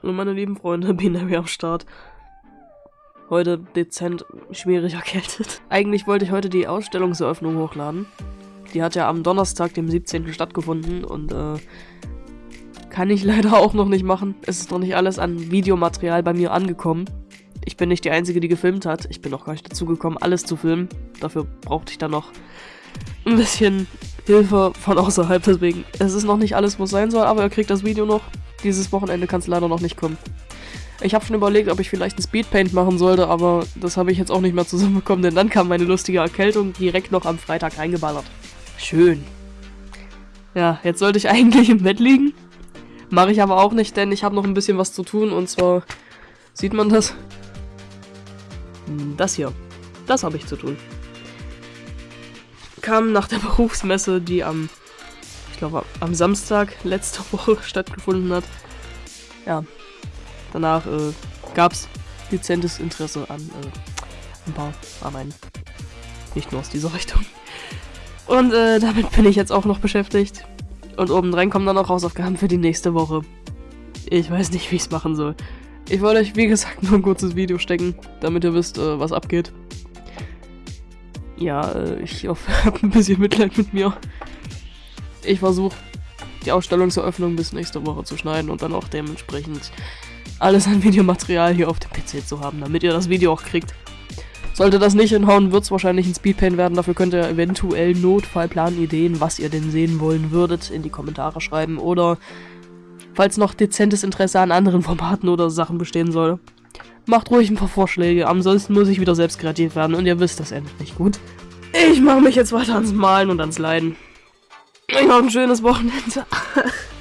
Hallo meine lieben Freunde, Binary am Start. Heute dezent schwierig erkältet. Eigentlich wollte ich heute die Ausstellungseröffnung hochladen. Die hat ja am Donnerstag, dem 17. stattgefunden und äh, kann ich leider auch noch nicht machen. Es ist noch nicht alles an Videomaterial bei mir angekommen. Ich bin nicht die Einzige, die gefilmt hat. Ich bin auch gar nicht dazu gekommen, alles zu filmen. Dafür brauchte ich dann noch ein bisschen Hilfe von außerhalb. Deswegen, es ist noch nicht alles, was sein soll, aber ihr kriegt das Video noch. Dieses Wochenende kann es leider noch nicht kommen. Ich habe schon überlegt, ob ich vielleicht ein Speedpaint machen sollte, aber das habe ich jetzt auch nicht mehr zusammenbekommen, denn dann kam meine lustige Erkältung direkt noch am Freitag reingeballert. Schön. Ja, jetzt sollte ich eigentlich im Bett liegen. Mache ich aber auch nicht, denn ich habe noch ein bisschen was zu tun und zwar... Sieht man das? Hm, das hier. Das habe ich zu tun. Kam nach der Berufsmesse, die am glaube am Samstag letzte Woche stattgefunden hat. Ja, danach äh, gab es dezentes Interesse an äh, ein paar Arbeiten. Nicht nur aus dieser Richtung. Und äh, damit bin ich jetzt auch noch beschäftigt. Und obendrein kommen dann auch Hausaufgaben für die nächste Woche. Ich weiß nicht, wie ich es machen soll. Ich wollte euch, wie gesagt, nur ein kurzes Video stecken, damit ihr wisst, äh, was abgeht. Ja, äh, ich hoffe, ihr habt ein bisschen Mitleid mit mir ich versuche die Ausstellungseröffnung bis nächste Woche zu schneiden und dann auch dementsprechend alles an Videomaterial hier auf dem PC zu haben, damit ihr das Video auch kriegt. Sollte das nicht hinhauen, wird es wahrscheinlich ein Speedpaint werden. Dafür könnt ihr eventuell Notfallplan-Ideen, was ihr denn sehen wollen würdet, in die Kommentare schreiben. Oder falls noch dezentes Interesse an anderen Formaten oder Sachen bestehen soll, macht ruhig ein paar Vorschläge. Ansonsten muss ich wieder selbst kreativ werden und ihr wisst, das endet nicht gut. Ich mache mich jetzt weiter ans Malen und ans Leiden. Ich habe ein schönes Wochenende.